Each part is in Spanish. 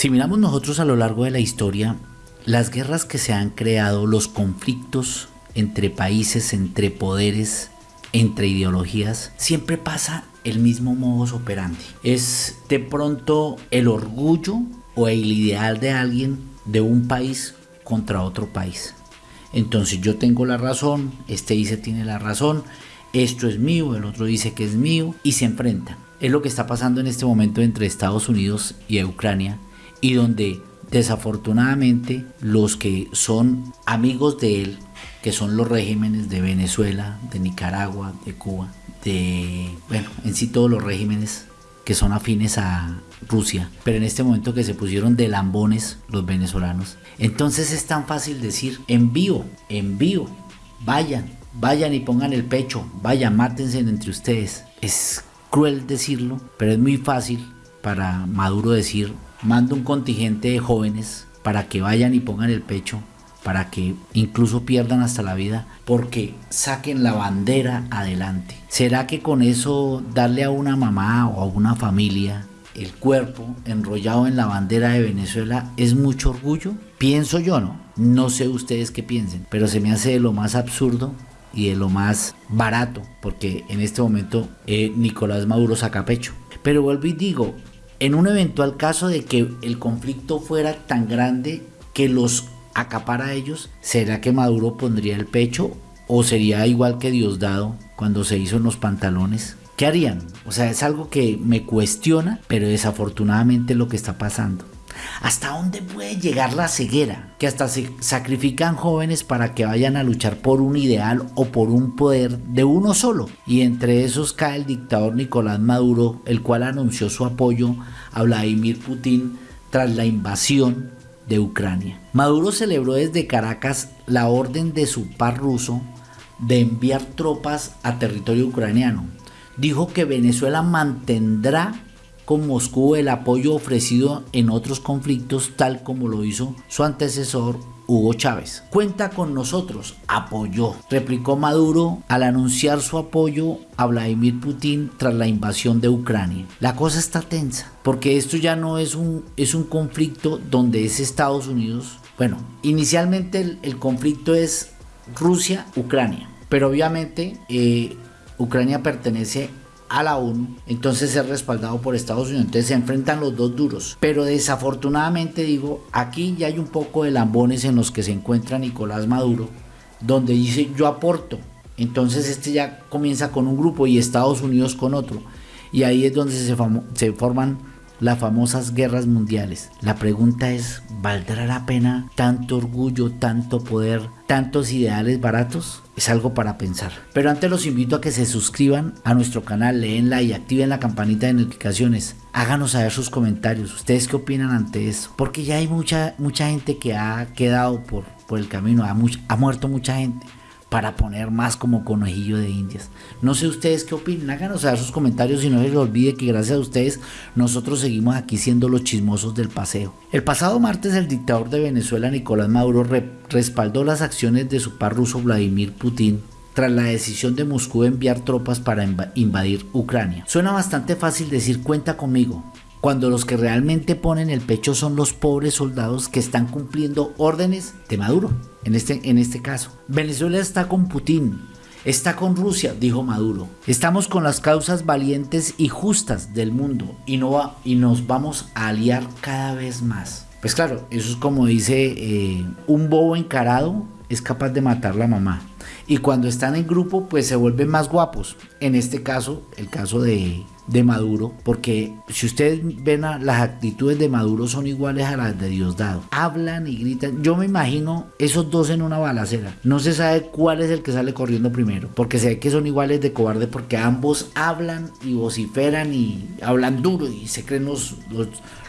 Si miramos nosotros a lo largo de la historia, las guerras que se han creado, los conflictos entre países, entre poderes, entre ideologías, siempre pasa el mismo modus operandi. Es de pronto el orgullo o el ideal de alguien de un país contra otro país. Entonces yo tengo la razón, este dice tiene la razón, esto es mío, el otro dice que es mío y se enfrentan. Es lo que está pasando en este momento entre Estados Unidos y Ucrania y donde desafortunadamente los que son amigos de él, que son los regímenes de Venezuela, de Nicaragua, de Cuba, de, bueno, en sí todos los regímenes que son afines a Rusia, pero en este momento que se pusieron de lambones los venezolanos, entonces es tan fácil decir envío, envío, vayan, vayan y pongan el pecho, vayan, mátense entre ustedes. Es cruel decirlo, pero es muy fácil para Maduro decir mando un contingente de jóvenes para que vayan y pongan el pecho, para que incluso pierdan hasta la vida, porque saquen la bandera adelante. ¿Será que con eso darle a una mamá o a una familia el cuerpo enrollado en la bandera de Venezuela es mucho orgullo? Pienso yo, ¿no? No sé ustedes qué piensen, pero se me hace de lo más absurdo y de lo más barato, porque en este momento eh, Nicolás Maduro saca pecho. Pero vuelvo y digo, en un eventual caso de que el conflicto fuera tan grande que los acapara a ellos, ¿será que Maduro pondría el pecho o sería igual que Diosdado cuando se hizo en los pantalones? ¿Qué harían? O sea, es algo que me cuestiona, pero desafortunadamente lo que está pasando. ¿Hasta dónde puede llegar la ceguera? Que hasta se sacrifican jóvenes para que vayan a luchar por un ideal o por un poder de uno solo. Y entre esos cae el dictador Nicolás Maduro, el cual anunció su apoyo a Vladimir Putin tras la invasión de Ucrania. Maduro celebró desde Caracas la orden de su par ruso de enviar tropas a territorio ucraniano. Dijo que Venezuela mantendrá con Moscú el apoyo ofrecido en otros conflictos tal como lo hizo su antecesor Hugo Chávez. Cuenta con nosotros, apoyó, replicó Maduro al anunciar su apoyo a Vladimir Putin tras la invasión de Ucrania. La cosa está tensa, porque esto ya no es un, es un conflicto donde es Estados Unidos. Bueno, inicialmente el, conflicto es Rusia-Ucrania, pero obviamente eh, Ucrania pertenece a la ONU, entonces es respaldado por Estados Unidos. Entonces se enfrentan los dos duros. Pero desafortunadamente digo, aquí ya hay un poco de lambones en los que se encuentra Nicolás Maduro, donde dice yo aporto. Entonces este ya comienza con un grupo y Estados Unidos con otro. Y ahí es donde se, se forman las famosas guerras mundiales. La pregunta es, ¿valdrá la pena tanto orgullo, tanto poder, tantos ideales baratos? Es algo para pensar. Pero antes los invito a que se suscriban a nuestro canal, leenla y activen la campanita de notificaciones. Háganos saber sus comentarios. ¿Ustedes qué opinan ante eso? Porque ya hay mucha, mucha gente que ha quedado por, por el camino, ha, ha muerto mucha gente para poner más como conejillo de indias. No sé ustedes qué opinan, háganos saber sus comentarios y no se les olvide que gracias a ustedes nosotros seguimos aquí siendo los chismosos del paseo. El pasado martes el dictador de Venezuela Nicolás Maduro respaldó las acciones de su par ruso Vladimir Putin tras la decisión de Moscú de enviar tropas para invadir Ucrania. Suena bastante fácil decir cuenta conmigo, cuando los que realmente ponen el pecho son los pobres soldados que están cumpliendo órdenes de Maduro, en este, en este caso. Venezuela está con Putin, está con Rusia, dijo Maduro. Estamos con las causas valientes y justas del mundo y, no y nos vamos a aliar cada vez más. Pues claro, eso es como dice eh, un bobo encarado es capaz de matar la mamá. Y cuando están en grupo, pues se vuelven más guapos. En este caso, el caso de, Maduro, porque si ustedes ven las actitudes de Maduro son iguales a las de Diosdado. Hablan y gritan. Yo me imagino esos dos en una balacera. No se sabe cuál es el que sale corriendo primero, porque se ve que son iguales de cobarde porque ambos hablan y vociferan y hablan duro y se creen los,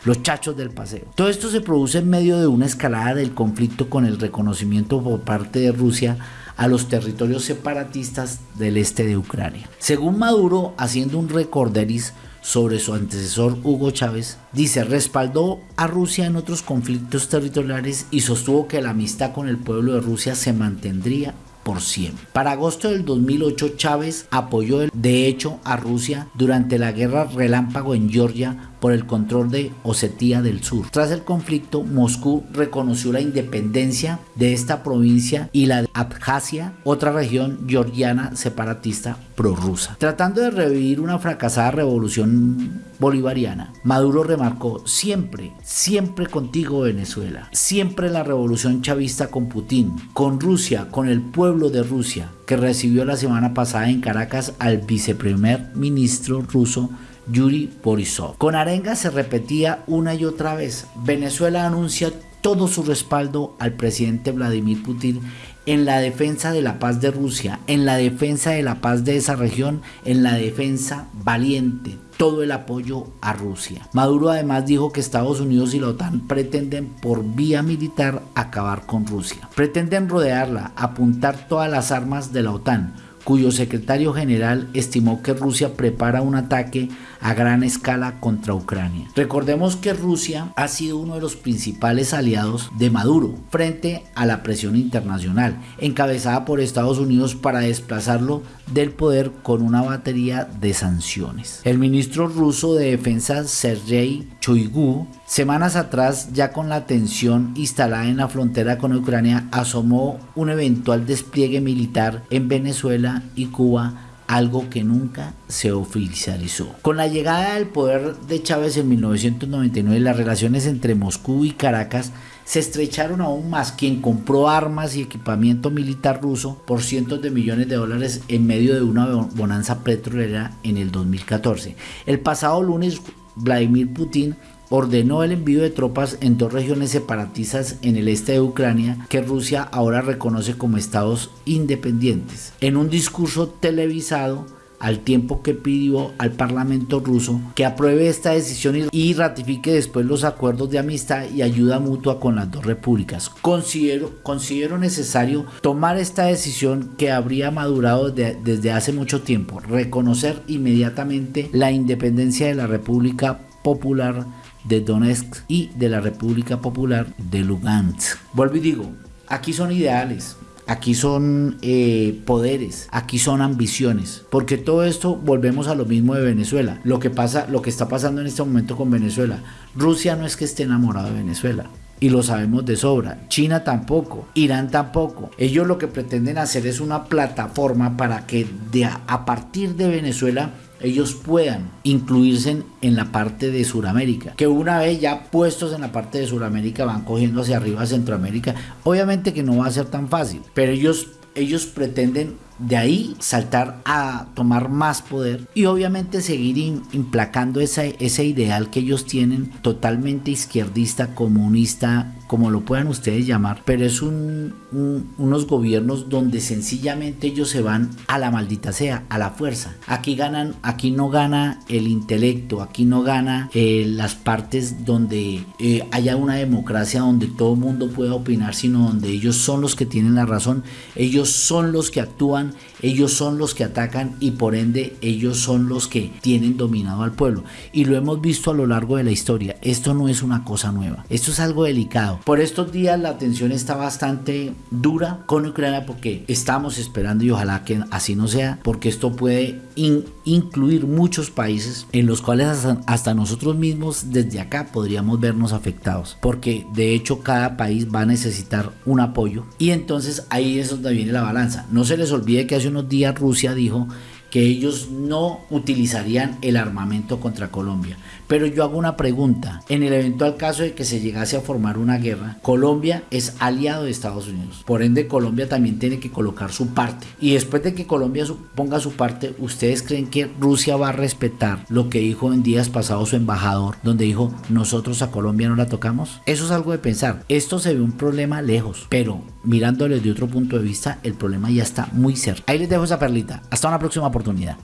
los chachos del paseo. Todo esto se produce en medio de una escalada del conflicto con el reconocimiento por parte de Rusia a los territorios separatistas del este de Ucrania. Según Maduro, haciendo un recorderis sobre su antecesor Hugo Chávez, dice respaldó a Rusia en otros conflictos territoriales y sostuvo que la amistad con el pueblo de Rusia se mantendría por siempre. Para agosto del 2008 Chávez apoyó de hecho a Rusia durante la guerra relámpago en Georgia por el control de Osetia del Sur. Tras el conflicto, Moscú reconoció la independencia de esta provincia y la de Abjasia, otra región georgiana separatista prorrusa. Tratando de revivir una fracasada revolución bolivariana, Maduro remarcó siempre, siempre contigo Venezuela, siempre la revolución chavista con Putin, con Rusia, con el pueblo de Rusia, que recibió la semana pasada en Caracas al viceprimer ministro ruso Yuri Borisov. Con arenga se repetía una y otra vez, Venezuela anuncia todo su respaldo al presidente Vladimir Putin en la defensa de la paz de Rusia, en la defensa de la paz de esa región, en la defensa valiente, todo el apoyo a Rusia. Maduro además dijo que Estados Unidos y la OTAN pretenden por vía militar acabar con Rusia. Pretenden rodearla, apuntar todas las armas de la OTAN, cuyo secretario general estimó que Rusia prepara un ataque a gran escala contra Ucrania. Recordemos que Rusia ha sido uno de los principales aliados de Maduro frente a la presión internacional, encabezada por Estados Unidos para desplazarlo del poder con una batería de sanciones. El ministro ruso de Defensa Sergei Choigu, semanas atrás, ya con la tensión instalada en la frontera con Ucrania, asomó un eventual despliegue militar en Venezuela y Cuba algo que nunca se oficializó. Con la llegada del poder de Chávez en 1999, las relaciones entre Moscú y Caracas se estrecharon aún más. Quien compró armas y equipamiento militar ruso por cientos de millones de dólares en medio de una bonanza petrolera en el 2014. El pasado lunes, Vladimir Putin ordenó el envío de tropas en dos regiones separatistas en el este de Ucrania que Rusia ahora reconoce como estados independientes. En un discurso televisado, al tiempo que pidió al Parlamento ruso que apruebe esta decisión y ratifique después los acuerdos de amistad y ayuda mutua con las dos repúblicas. Considero, considero necesario tomar esta decisión que habría madurado desde hace mucho tiempo, reconocer inmediatamente la independencia de la República Popular de Donetsk y de la República Popular de Lugansk. Vuelvo y digo, aquí son ideales, aquí son eh, poderes, aquí son ambiciones, porque todo esto volvemos a lo mismo de Venezuela. Lo que pasa, lo que está pasando en este momento con Venezuela, Rusia no es que esté enamorado de Venezuela. Y lo sabemos de sobra. China tampoco. Irán tampoco. Ellos lo que pretenden hacer es una plataforma para que de a partir de Venezuela ellos puedan incluirse en, la parte de Sudamérica. Que una vez ya puestos en la parte de Sudamérica van cogiendo hacia arriba Centroamérica. Obviamente que no va a ser tan fácil, pero ellos, ellos pretenden de ahí saltar a tomar más poder y obviamente seguir implacando ese, ese ideal que ellos tienen totalmente izquierdista, comunista, como lo puedan ustedes llamar, pero es un, unos gobiernos donde sencillamente ellos se van a la maldita sea, a la fuerza. Aquí ganan, aquí no gana el intelecto, aquí no gana eh, las partes donde eh, haya una democracia donde todo el mundo pueda opinar, sino donde ellos son los que tienen la razón, ellos son los que actúan, ellos son los que atacan y por ende ellos son los que tienen dominado al pueblo. Y lo hemos visto a lo largo de la historia. Esto no es una cosa nueva, esto es algo delicado. Por estos días la tensión está bastante dura con Ucrania porque estamos esperando y ojalá que así no sea, porque esto puede incluir muchos países en los cuales hasta, nosotros mismos desde acá podríamos vernos afectados, porque de hecho cada país va a necesitar un apoyo y entonces ahí es donde viene la balanza. No se les olvide que hace unos días Rusia dijo que ellos no utilizarían el armamento contra Colombia. Pero yo hago una pregunta. En el eventual caso de que se llegase a formar una guerra, Colombia es aliado de Estados Unidos. Por ende, Colombia también tiene que colocar su parte. Y después de que Colombia ponga su parte, ¿ustedes creen que Rusia va a respetar lo que dijo en días pasados su embajador, donde dijo, nosotros a Colombia no la tocamos? Eso es algo de pensar. Esto se ve un problema lejos, pero mirándole de otro punto de vista, el problema ya está muy cerca. Ahí les dejo esa perlita. Hasta una próxima oportunidad.